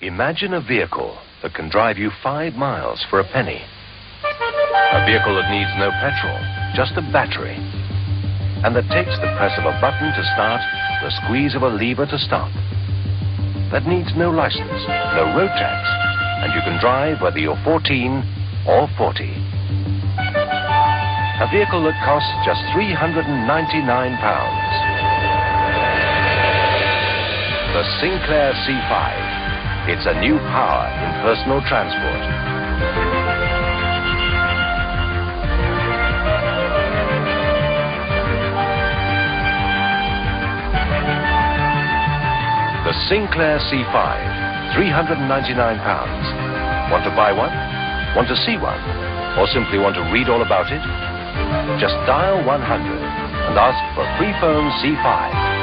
Imagine a vehicle that can drive you five miles for a penny. A vehicle that needs no petrol, just a battery. And that takes the press of a button to start, the squeeze of a lever to stop. That needs no license, no road tax, and you can drive whether you're 14 or 40. A vehicle that costs just 399 pounds. The Sinclair C5. It's a new power in personal transport. The Sinclair C5, 399 pounds. Want to buy one? Want to see one? Or simply want to read all about it? Just dial 100 and ask for free phone C5 now.